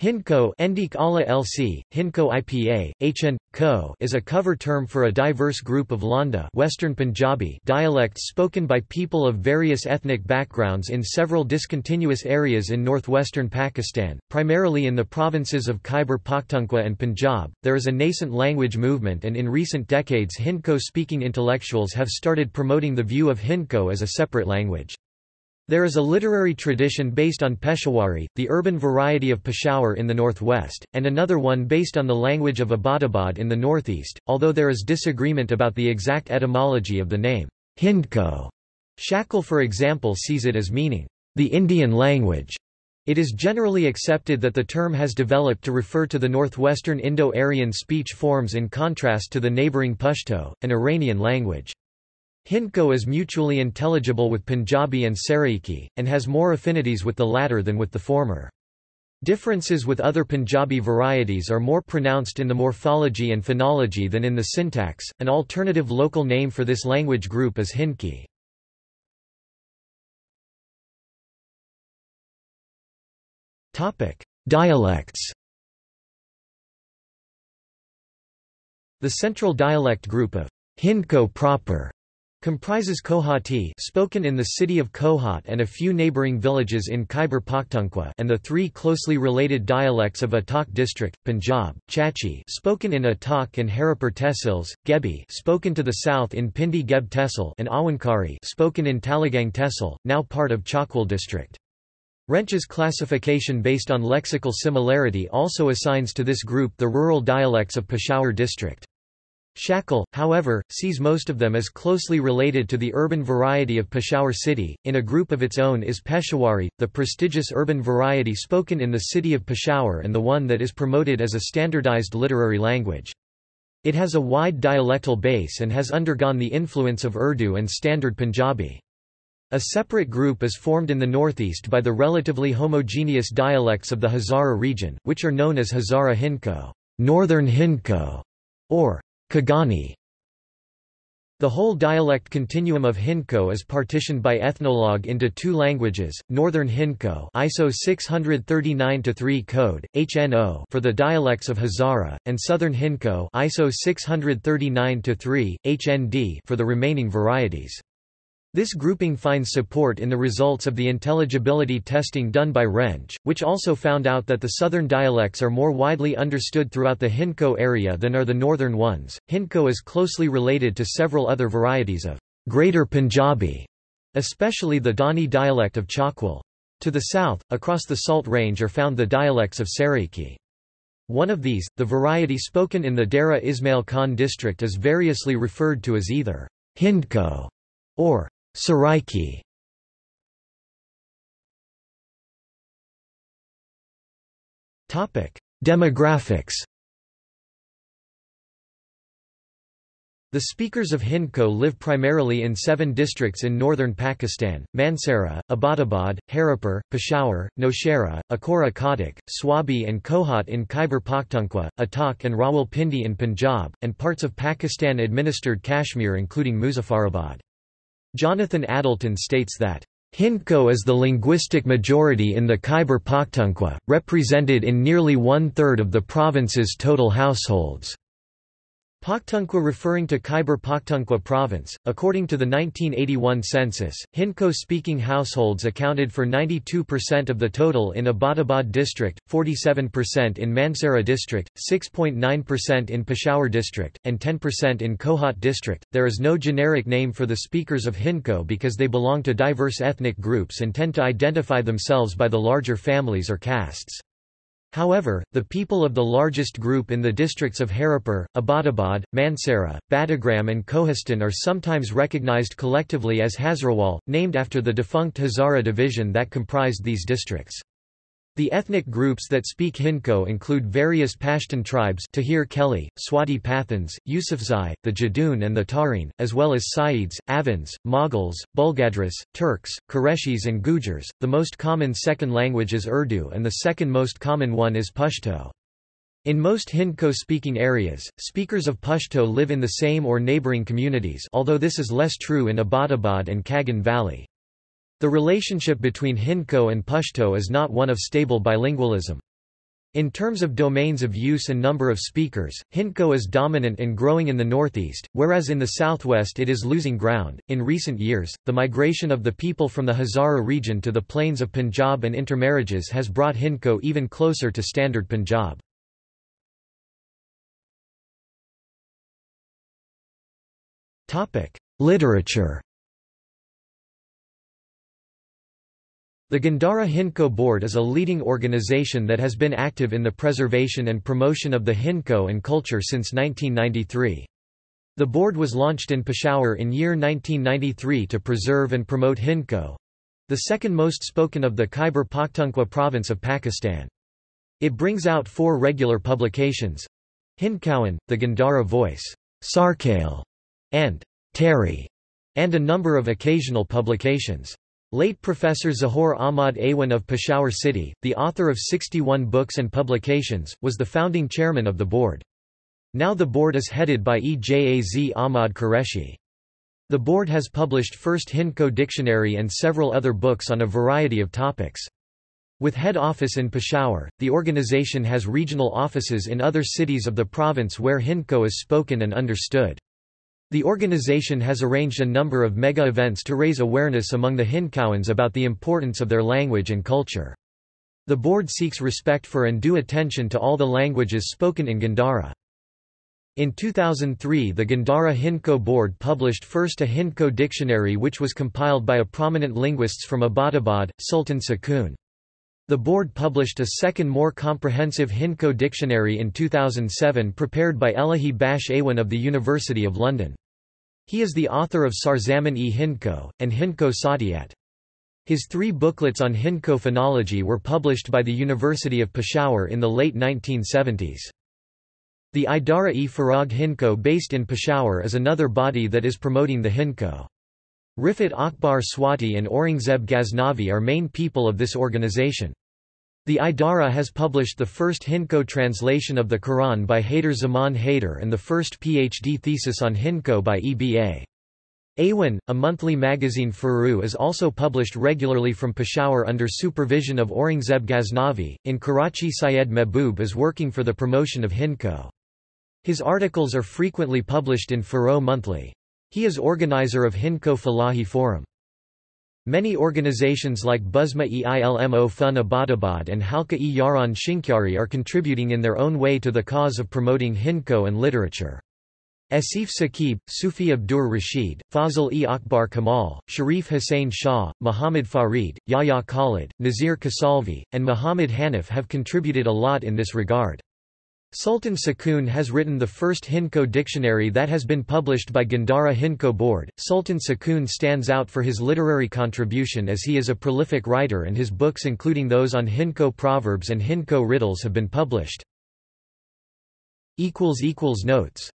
Hindko LC, Hindko IPA, HN, Co is a cover term for a diverse group of Landa Western Punjabi dialects spoken by people of various ethnic backgrounds in several discontinuous areas in northwestern Pakistan, primarily in the provinces of Khyber Pakhtunkhwa and Punjab. There is a nascent language movement and in recent decades Hindko-speaking intellectuals have started promoting the view of Hindko as a separate language. There is a literary tradition based on Peshawari, the urban variety of Peshawar in the northwest, and another one based on the language of Abbottabad in the northeast, although there is disagreement about the exact etymology of the name, Hindko. Shackle for example sees it as meaning, the Indian language. It is generally accepted that the term has developed to refer to the northwestern Indo-Aryan speech forms in contrast to the neighbouring Pashto, an Iranian language. Hindko is mutually intelligible with Punjabi and Saraiki, and has more affinities with the latter than with the former. Differences with other Punjabi varieties are more pronounced in the morphology and phonology than in the syntax. An alternative local name for this language group is Hindki. Topic: Dialects. The central dialect group of Hindko proper Comprises Kohati spoken in the city of Kohat and a few neighbouring villages in Khyber Pakhtunkhwa and the three closely related dialects of Attock district, Punjab, Chachi spoken in Attock and Haripur Tehsils, Gebi spoken to the south in Pindi Geb Tehsil and Awankari spoken in Talagang Tehsil, now part of Chakwal district. Rensch's classification based on lexical similarity also assigns to this group the rural dialects of Peshawar district. Shackle, however, sees most of them as closely related to the urban variety of Peshawar city. In a group of its own is Peshawari, the prestigious urban variety spoken in the city of Peshawar and the one that is promoted as a standardized literary language. It has a wide dialectal base and has undergone the influence of Urdu and Standard Punjabi. A separate group is formed in the northeast by the relatively homogeneous dialects of the Hazara region, which are known as Hazara Hindko, Northern Hindko, or Kaghani the whole dialect continuum of Hindko is partitioned by ethnologue into two languages, Northern Hindko ISO 639-3 code, HNO for the dialects of Hazara, and Southern Hindko ISO 639-3, HND for the remaining varieties. This grouping finds support in the results of the intelligibility testing done by Rensch, which also found out that the southern dialects are more widely understood throughout the Hindko area than are the northern ones. Hindko is closely related to several other varieties of Greater Punjabi, especially the Dhani dialect of Chakwal. To the south, across the Salt Range are found the dialects of Saraiki. One of these, the variety spoken in the Dera Ismail Khan district is variously referred to as either Hindko or Saraiki Demographics The speakers of Hindko live primarily in seven districts in northern Pakistan, Mansehra, Abbottabad, Haripur, Peshawar, Nowshera, Akora Khattak, Swabi and Kohat in Khyber Pakhtunkhwa, Attock and Rawalpindi in Punjab, and parts of Pakistan-administered Kashmir including Muzaffarabad. Jonathan Addleton states that Hindko is the linguistic majority in the Khyber Pakhtunkhwa, represented in nearly one-third of the province's total households. Pakhtunkhwa referring to Khyber Pakhtunkhwa province. According to the 1981 census, Hindko-speaking households accounted for 92% of the total in Abbottabad district, 47% in Mansehra district, 6.9% in Peshawar district, and 10% in Kohat district. There is no generic name for the speakers of Hindko because they belong to diverse ethnic groups and tend to identify themselves by the larger families or castes. However, the people of the largest group in the districts of Haripur, Abbottabad, Mansehra, Battagram and Kohistan are sometimes recognized collectively as Hazrawal, named after the defunct Hazara division that comprised these districts. The ethnic groups that speak Hindko include various Pashtun tribes Tahirkheli, Swati Pathans, Yusufzai, the Jadun and the Tarin, as well as Saids, Awans, Mughals, Bulgadris, Turks, Qureshis and Gujars. The most common second language is Urdu and the second most common one is Pashto. In most Hindko-speaking areas, speakers of Pashto live in the same or neighboring communities although this is less true in Abbottabad and Kagan Valley. The relationship between Hindko and Pashto is not one of stable bilingualism. In terms of domains of use and number of speakers, Hindko is dominant and growing in the northeast, whereas in the southwest it is losing ground. In recent years, the migration of the people from the Hazara region to the plains of Punjab and intermarriages has brought Hindko even closer to standard Punjab. Literature The Gandhara Hindko Board is a leading organization that has been active in the preservation and promotion of the Hindko and culture since 1993. The board was launched in Peshawar in year 1993 to preserve and promote Hindko—the second most spoken of the Khyber Pakhtunkhwa province of Pakistan. It brings out four regular publications Hindkowan, the Gandhara Voice, Sarkale, and Terry, and a number of occasional publications. Late Professor Zahoor Ahmad Awan of Peshawar City, the author of 61 books and publications, was the founding chairman of the board. Now the board is headed by Ejaz Ahmad Qureshi. The board has published First Hindko Dictionary and several other books on a variety of topics. With head office in Peshawar, the organization has regional offices in other cities of the province where Hindko is spoken and understood. The organization has arranged a number of mega events to raise awareness among the Hindkowans about the importance of their language and culture. The board seeks respect for and due attention to all the languages spoken in Gandhara. In 2003 the Gandhara Hindko board published first a Hindko dictionary which was compiled by a prominent linguists from Abbottabad, Sultan Sakun. The board published a second more comprehensive Hindko dictionary in 2007 prepared by Elahi Bakhsh Awan of the University of London. He is the author of Sarzaman-e Hindko, and Hindko Satiyat. His three booklets on Hindko phonology were published by the University of Peshawar in the late 1970s. The Idara-e Farogh Hindko based in Peshawar is another body that is promoting the Hindko. Rifat Akbar Swati and Aurangzeb Ghaznavi are main people of this organization. The Idara has published the first Hindko translation of the Quran by Haider Zaman Haider and the first PhD thesis on Hindko by EBA. Awan, a monthly magazine Farogh is also published regularly from Peshawar under supervision of Aurangzeb Ghaznavi. In Karachi Syed Mehboob is working for the promotion of Hindko. His articles are frequently published in Farogh Monthly. He is organizer of Hindko Falahi Forum. Many organizations like Buzma-e-Ilmo Fun Abbottabad and Halka-e Yaran Shinkyari are contributing in their own way to the cause of promoting Hindko and literature. Asif Saqib, Sufi Abdur Rashid, Fazl-e Akbar Kamal, Sharif Hussain Shah, Muhammad Farid, Yahya Khalid, Nazir Kasalvi, and Muhammad Hanif have contributed a lot in this regard. Sultan Sakun has written the first Hindko dictionary that has been published by Gandhara Hindko Board. Sultan Sakun stands out for his literary contribution as he is a prolific writer and his books including those on Hindko proverbs and Hindko riddles have been published. Notes